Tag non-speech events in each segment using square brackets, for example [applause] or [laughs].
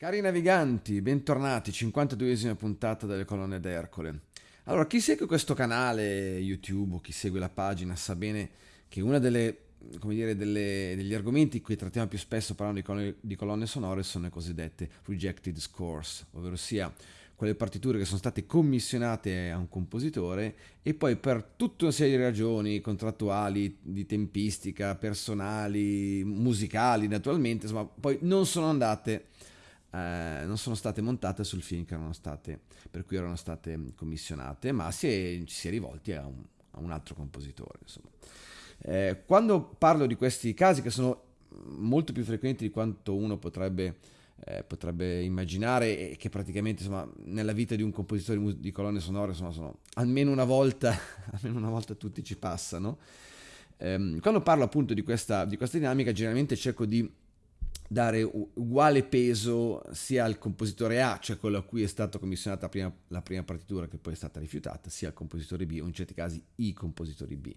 Cari naviganti, bentornati, 52esima puntata delle colonne d'Ercole. Allora, chi segue questo canale YouTube o chi segue la pagina sa bene che uno degli argomenti cui trattiamo più spesso parlando di colonne, di colonne sonore sono le cosiddette rejected scores, ovvero sia quelle partiture che sono state commissionate a un compositore e poi per tutta una serie di ragioni contrattuali, di tempistica, personali, musicali naturalmente, insomma, poi non sono andate eh, non sono state montate sul film state, per cui erano state commissionate, ma si è, si è rivolti a un, a un altro compositore. Eh, quando parlo di questi casi, che sono molto più frequenti di quanto uno potrebbe, eh, potrebbe immaginare, e che praticamente insomma, nella vita di un compositore di colonne sonore insomma, sono almeno una volta, [laughs] almeno una volta tutti ci passano. Eh, quando parlo appunto di questa, di questa dinamica, generalmente cerco di dare uguale peso sia al compositore A, cioè quello a cui è stata commissionata prima, la prima partitura che poi è stata rifiutata, sia al compositore B o in certi casi i compositori B.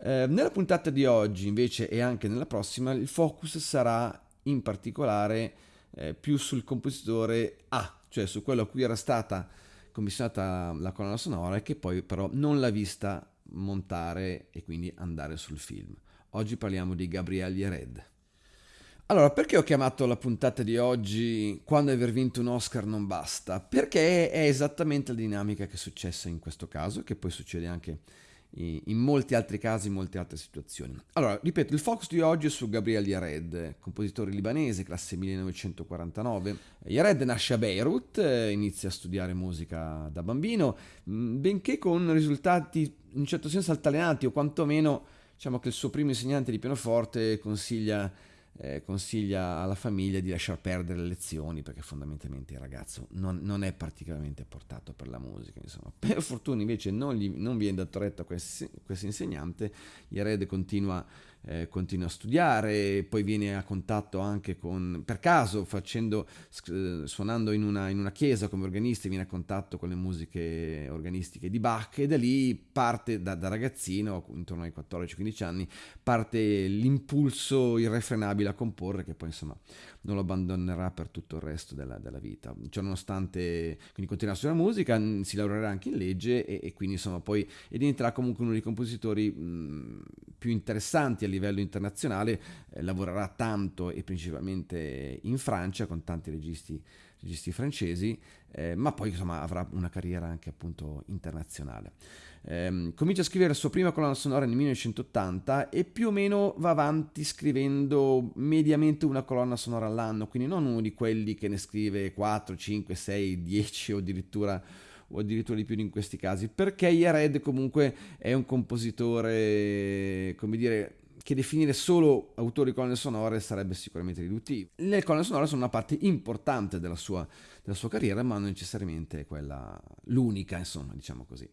Eh, nella puntata di oggi invece e anche nella prossima il focus sarà in particolare eh, più sul compositore A, cioè su quello a cui era stata commissionata la colonna sonora e che poi però non l'ha vista montare e quindi andare sul film. Oggi parliamo di Gabriele Red. Allora, perché ho chiamato la puntata di oggi Quando aver vinto un Oscar non basta? Perché è esattamente la dinamica che è successa in questo caso, che poi succede anche in molti altri casi, in molte altre situazioni. Allora, ripeto, il focus di oggi è su Gabriel Yared, compositore libanese, classe 1949. Yared nasce a Beirut, inizia a studiare musica da bambino, benché con risultati in un certo senso altalenanti, o quantomeno diciamo che il suo primo insegnante di pianoforte consiglia eh, consiglia alla famiglia di lasciar perdere le lezioni perché fondamentalmente il ragazzo non, non è particolarmente portato per la musica. Insomma. [laughs] Per fortuna invece non, gli, non viene dato retto a questo insegnante, Yared continua eh, continua a studiare, poi viene a contatto anche con, per caso, facendo, eh, suonando in una, in una, chiesa come organista, viene a contatto con le musiche organistiche di Bach e da lì parte, da, da ragazzino, intorno ai 14-15 anni, parte l'impulso irrefrenabile a comporre che poi insomma non lo abbandonerà per tutto il resto della, della vita. Cioè, nonostante quindi continuerà a studiare musica, si laureerà anche in legge e, e quindi insomma poi diventerà comunque uno dei compositori mh, più interessanti a livello internazionale, eh, lavorerà tanto e principalmente in Francia con tanti registi, registi francesi, eh, ma poi insomma avrà una carriera anche appunto internazionale. Eh, comincia a scrivere la sua prima colonna sonora nel 1980 e più o meno va avanti scrivendo mediamente una colonna sonora all'anno, quindi non uno di quelli che ne scrive 4, 5, 6, 10 o addirittura o addirittura di più in questi casi, perché Yared comunque è un compositore, come dire, che definire solo autori colonne sonore sarebbe sicuramente riduttivo. Le colonne sonore sono una parte importante della sua, della sua carriera, ma non necessariamente quella l'unica, insomma, diciamo così.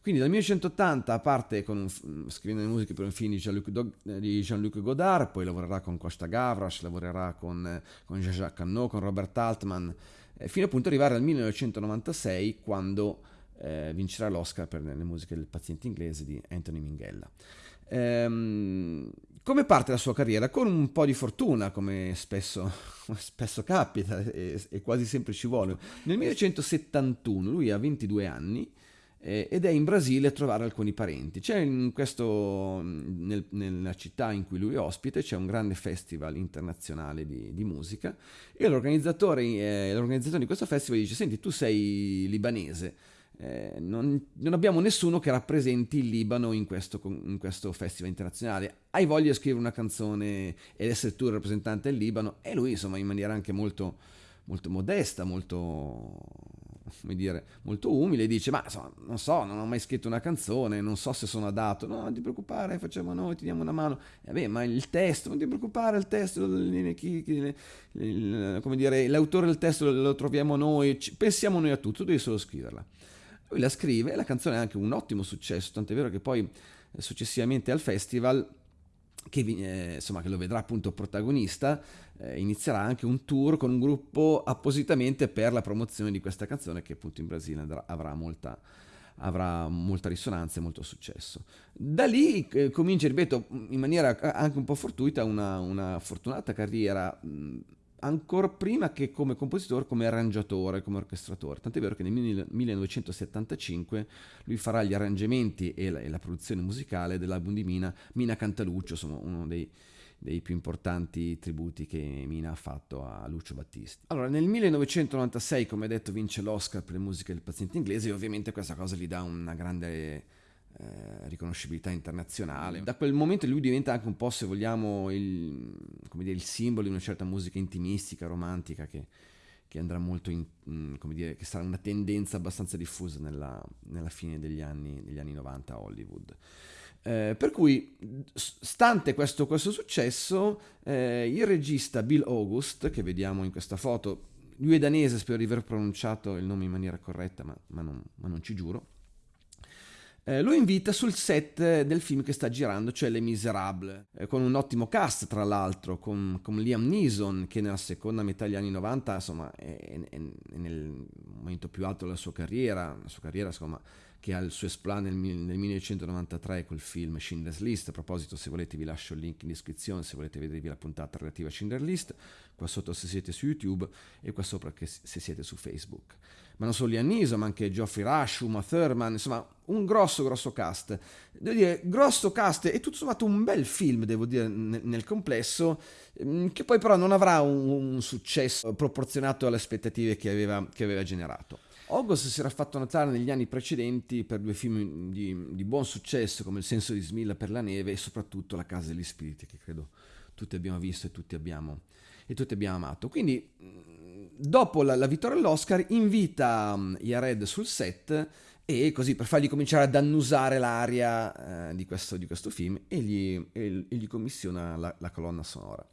Quindi dal 1980 parte con un, scrivendo le musiche per un film di Jean-Luc, Jean-Luc Godard, poi lavorerà con Costa Gavras, lavorerà con, con Jean-Jacques Cannot, con Robert Altman, eh, fino appunto ad arrivare al 1996 quando eh, vincerà l'Oscar per le musiche del paziente inglese di Anthony Minghella. Ehm, come parte la sua carriera? Con un po' di fortuna, come spesso, [laughs] spesso capita e, e, quasi sempre ci vuole. Nel 1971 lui ha 22 anni eh, ed è in Brasile a trovare alcuni parenti. C'è questo, nel, nella città in cui lui è ospite, c'è un grande festival internazionale di, di musica e l'organizzatore, eh, l'organizzatore di questo festival dice, senti, tu sei libanese, eh, non, non, abbiamo nessuno che rappresenti il Libano in questo, in questo, festival internazionale. Hai voglia di scrivere una canzone ed essere tu il rappresentante del Libano? E lui, insomma, in maniera anche molto, molto modesta, molto, dire, molto umile, dice: Ma insomma, non so, non ho mai scritto una canzone, non so se sono adatto. No, non ti preoccupare, facciamo noi, ti diamo una mano. E vabbè, ma il testo, non ti preoccupare, il testo, chi, chi, il, come dire, l'autore del testo lo, troviamo noi, pensiamo noi a tutto, tu devi solo scriverla. Lui la scrive e la canzone ha anche un ottimo successo, tant'è vero che poi eh, successivamente al festival che, eh, insomma, che, lo vedrà appunto protagonista, eh, inizierà anche un tour con un gruppo appositamente per la promozione di questa canzone che appunto in Brasile andrà, avrà, molta, avrà molta risonanza e molto successo. Da lì eh, comincia, ripeto, in maniera anche un po' fortuita, una, una fortunata carriera mh, ancora prima che come compositore, come arrangiatore, come orchestratore. Tant'è vero che nel 1975 lui farà gli arrangiamenti e la, e la produzione musicale dell'album di Mina, Mina Cantaluccio, insomma uno dei, dei più importanti tributi che Mina ha fatto a Lucio Battisti. Allora, nel 1996, come detto, vince l'Oscar per le musiche del paziente inglese e ovviamente questa cosa gli dà una grande eh, riconoscibilità internazionale. Da quel momento lui diventa anche un po', se vogliamo, il, dire, il simbolo di una certa musica intimistica, romantica che, che andrà molto in, mm, come dire, che sarà una tendenza abbastanza diffusa nella, nella fine degli anni, degli anni 90 a Hollywood. Eh, per cui, stante questo, questo successo, eh, il regista Bill August, che vediamo in questa foto, lui è danese, spero di aver pronunciato il nome in maniera corretta, ma, ma, non, ma non ci giuro, eh, lo invita sul set del film che sta girando, cioè Les Miserables, eh, con un ottimo cast tra l'altro, con, con, Liam Neeson che nella seconda metà degli anni 90 insomma, è, è, è, nel momento più alto della sua carriera, la sua carriera insomma, che ha il suo esplan nel, nel 1993 col film Schindler's List. A proposito, se volete vi lascio il link in descrizione se volete vedervi la puntata relativa a Schindler's List, qua sotto se siete su YouTube e qua sopra se siete su Facebook. Ma non solo Liam Neeson, ma anche Geoffrey Rush, Uma Thurman, insomma un grosso grosso cast. Devo dire, grosso cast e tutto sommato un bel film, devo dire, nel, nel complesso, mm, che poi però non avrà un, un successo proporzionato alle aspettative che aveva, che aveva generato. August si era fatto notare negli anni precedenti per due film di, di, buon successo come Il senso di Smilla per la neve e soprattutto La casa degli spiriti che credo tutti abbiamo visto e tutti abbiamo, e tutti abbiamo amato. Quindi dopo la, la vittoria all'Oscar invita Yared sul set e così per fargli cominciare ad annusare l'aria eh, di, questo, di, questo, film e gli, e, e gli commissiona la, la, colonna sonora.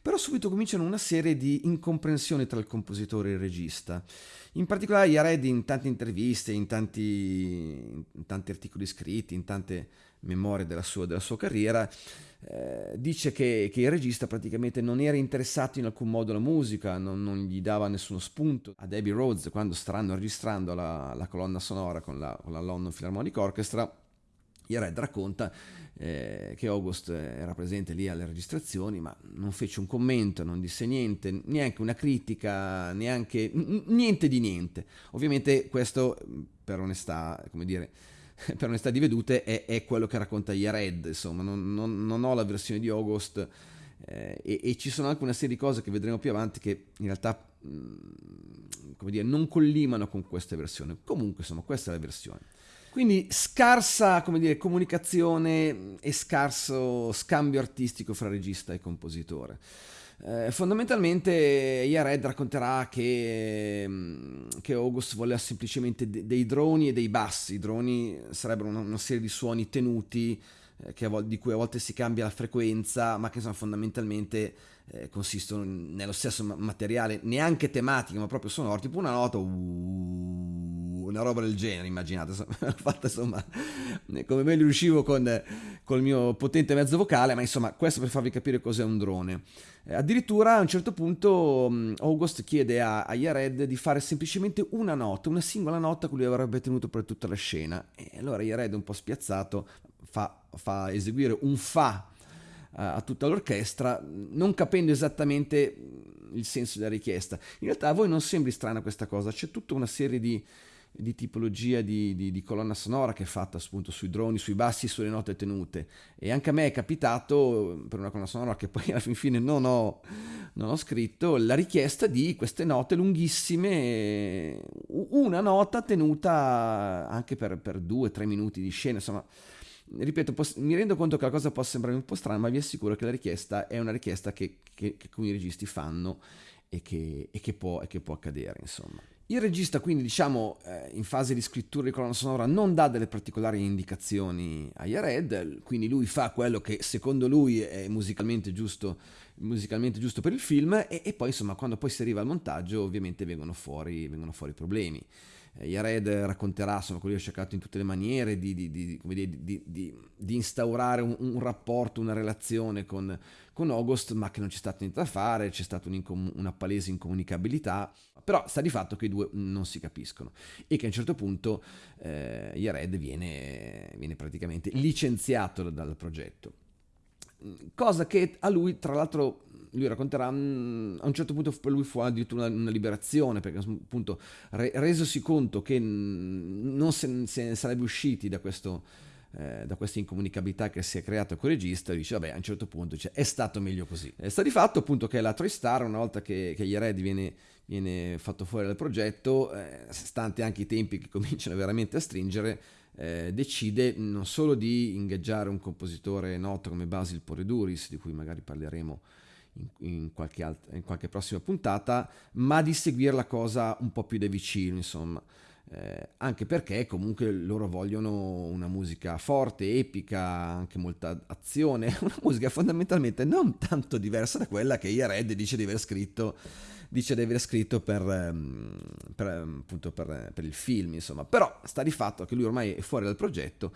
Però subito cominciano una serie di incomprensioni tra il compositore e il regista. In particolare Yared in tante interviste, in tanti, in tanti articoli scritti, in tante memorie della sua, della sua carriera, eh, dice che, che, il regista praticamente non era interessato in alcun modo alla musica, non, non gli dava nessuno spunto. A Debbie Rhodes, quando staranno registrando la, la colonna sonora con la, con la London Philharmonic Orchestra, Jared racconta eh, che August era presente lì alle registrazioni, ma non fece un commento, non disse niente, neanche una critica, neanche n- niente di niente. Ovviamente questo, per onestà, come dire, [laughs] per onestà di vedute, è, è quello che racconta Jared, insomma, non, non, non ho la versione di August eh, e, e, ci sono anche una serie di cose che vedremo più avanti che in realtà mm, come dire, non collimano con questa versione. Comunque, insomma, questa è la versione. Quindi scarsa come dire, comunicazione e scarso scambio artistico fra regista e compositore. Eh, fondamentalmente Yared racconterà che, mm, che, August voleva semplicemente de- dei droni e dei bassi. I droni sarebbero una, una serie di suoni tenuti vol- di cui a volte si cambia la frequenza, ma che insomma, fondamentalmente eh, consistono nello stesso materiale, neanche tematico, ma proprio sonoro, tipo una nota, uh, una roba del genere, immaginate, [laughs] l'ho fatta insomma come meglio riuscivo con, il mio potente mezzo vocale, ma insomma questo per farvi capire cos'è un drone. Eh, addirittura a un certo punto um, August chiede a, a Yared di fare semplicemente una nota, una singola nota che lui avrebbe tenuto per tutta la scena. E allora Yared, un po' spiazzato, fa, fa eseguire un fa a tutta l'orchestra, non capendo esattamente il senso della richiesta. In realtà a voi non sembri strana questa cosa, c'è tutta una serie di, di tipologia di, di, di, colonna sonora che è fatta appunto sui droni, sui bassi sulle note tenute. E anche a me è capitato, per una colonna sonora che poi alla fin fine non ho, non ho scritto, la richiesta di queste note lunghissime, una nota tenuta anche per, per due tre minuti di scena, insomma ripeto, mi rendo conto che la cosa può sembrare un po' strana, ma vi assicuro che la richiesta è una richiesta che, che, che alcuni registi fanno e che, e, che può, e può, accadere, insomma. Il regista quindi diciamo eh, in fase di scrittura di colonna sonora non dà delle particolari indicazioni a Yared, quindi lui fa quello che secondo lui è musicalmente giusto, musicalmente giusto per il film e, e, poi insomma quando poi si arriva al montaggio ovviamente vengono fuori, vengono fuori problemi. Yared racconterà, insomma, che ho cercato in tutte le maniere di, di, di, di instaurare un, un, rapporto, una relazione con, con, August, ma che non c'è stato niente da fare, c'è stata una palese incomunicabilità, però sta di fatto che i due non si capiscono e che a un certo punto eh, Yared viene, viene praticamente licenziato dal progetto. Cosa che a lui, tra l'altro, lui racconterà, mm, a un certo punto lui fu addirittura una, una liberazione, perché appunto re, resosi conto che non se, se ne sarebbe usciti da questo eh, da questa incomunicabilità che si è creata con il regista, dice vabbè a un certo punto dice, è stato meglio così. E sta di fatto appunto che la Tristar una volta che, che Yared viene, viene fatto fuori dal progetto, eh, stante anche i tempi che [laughs] cominciano veramente a stringere, eh, decide non solo di ingaggiare un compositore noto come Basil Poreduris, di cui magari parleremo in, in, qualche alt- in, qualche prossima puntata, ma di seguire la cosa un po' più da vicino, insomma. Eh, anche perché comunque loro vogliono una musica forte, epica, anche molta azione, [laughs] una musica fondamentalmente non tanto diversa da quella che Yared dice di aver scritto, dice di aver scritto per, ehm, per, appunto per, per il film, insomma. Però sta di fatto che lui ormai è fuori dal progetto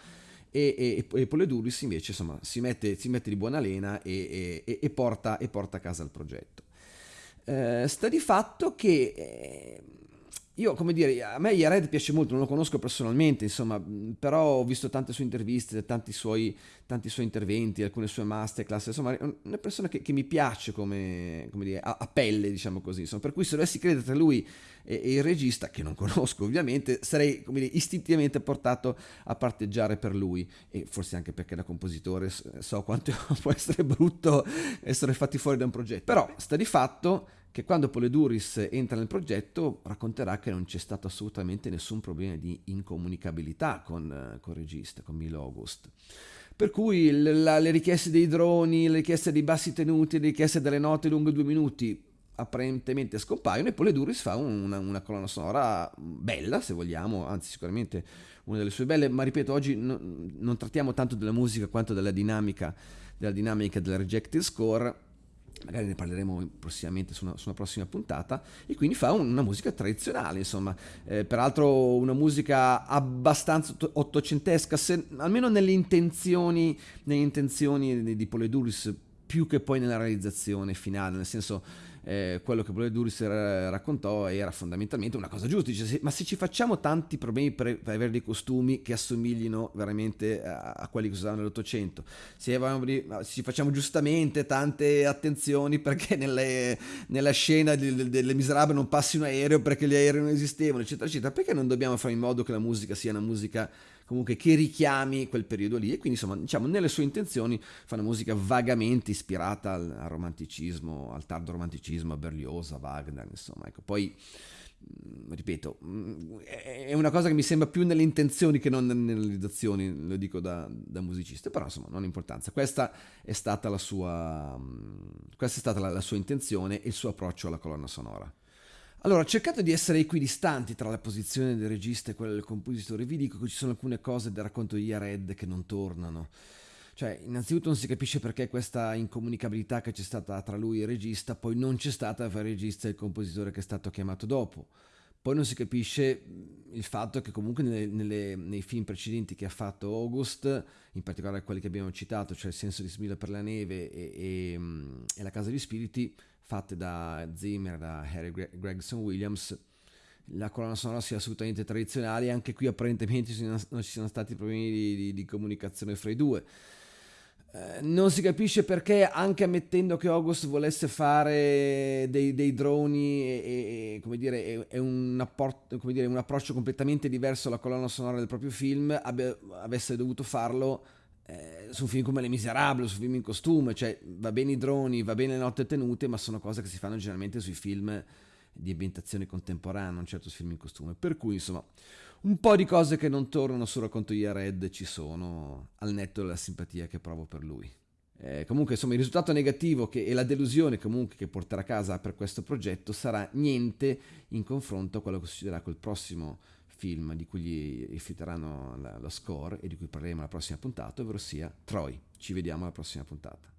e, e, e Poleduris invece insomma, si, mette, si mette di buona lena e, porta, e porta a casa il progetto. Eh, sta di fatto che... Eh, io, come dire, a me Yared piace molto, non lo conosco personalmente, insomma, però ho visto tante sue interviste, tanti suoi, tanti suoi interventi, alcune sue masterclass, insomma, è una persona che, che mi piace come, come dire, a, a, pelle, diciamo così, insomma, per cui se dovessi credere tra lui e, e, il regista, che non [laughs] conosco ovviamente, sarei, come dire, istintivamente portato a parteggiare per lui, e forse anche perché da compositore so quanto [laughs] può essere brutto essere fatti fuori da un progetto, però sta di fatto che quando Poleduris entra nel progetto racconterà che non c'è stato assolutamente nessun problema di incomunicabilità con, con il regista, con Milo August. Per cui la, le richieste dei droni, le richieste dei bassi tenuti, le richieste delle note lunghe due minuti apparentemente scompaiono e Poleduris fa una, una, colonna sonora bella, se vogliamo, anzi sicuramente una delle sue belle, ma ripeto, oggi no, non trattiamo tanto della musica quanto della dinamica, della dinamica del rejected score magari ne parleremo prossimamente su una, su una, prossima puntata, e quindi fa una musica tradizionale, insomma, eh, peraltro una musica abbastanza ottocentesca, se, almeno nelle intenzioni, nelle intenzioni di, di Poleduris, più che poi nella realizzazione finale, nel senso eh, quello che Duris raccontò era fondamentalmente una cosa giusta, dice, ma se ci facciamo tanti problemi per, per avere dei costumi che assomiglino veramente a, a quelli che usavano nell'Ottocento, se, se, ci facciamo giustamente tante attenzioni perché nelle, nella scena delle, delle Miserabili non passi un aereo perché gli aerei non esistevano, eccetera, eccetera, perché non dobbiamo fare in modo che la musica sia una musica comunque che richiami quel periodo lì e quindi insomma diciamo nelle sue intenzioni fa una musica vagamente ispirata al, al romanticismo, al tardo romanticismo, a Berlioz, a Wagner, insomma ecco poi mm, ripeto, mm, è una cosa che mi sembra più nelle intenzioni che non nelle realizzazioni, lo dico da, da musicista, però insomma non importanza. Questa è stata la sua, mm, questa è stata la, la sua intenzione e il suo approccio alla colonna sonora. Allora, cercate di essere equidistanti tra la posizione del regista e quella del compositore. Vi dico che ci sono alcune cose del racconto di Yared che non tornano. Cioè, innanzitutto non si capisce perché questa incomunicabilità che c'è stata tra lui e il regista poi non c'è stata tra il regista e il compositore che è stato chiamato dopo. Poi non si capisce il fatto che comunque nelle, nelle, nei film precedenti che ha fatto August, in particolare quelli che abbiamo citato, cioè Il senso di Smilla per la neve e, e, e La casa degli spiriti, fatte da Zimmer, da Harry Gregson Williams, la colonna sonora sia assolutamente tradizionale, anche qui apparentemente non ci sono stati problemi di, di, di comunicazione fra i due. Eh, non si capisce perché, anche ammettendo che August volesse fare dei, dei droni e, e come dire, è, è un, apport, come dire, un, approccio completamente diverso alla colonna sonora del proprio film, abbia, avesse dovuto farlo eh, su film come Le Miserabili, su film in costume, cioè va bene i droni, va bene le notte tenute, ma sono cose che si fanno generalmente sui film di ambientazione contemporanea, non certo su film in costume. Per cui, insomma, un po' di cose che non tornano sul racconto di Red ci sono, al netto della simpatia che provo per lui. Eh, comunque, insomma, il risultato negativo che, e la delusione comunque che porterà a casa per questo progetto sarà niente in confronto a quello che succederà col prossimo film di cui gli rifiuteranno la, la score e di cui parleremo alla prossima puntata, ovvero sia Troy. Ci vediamo alla prossima puntata.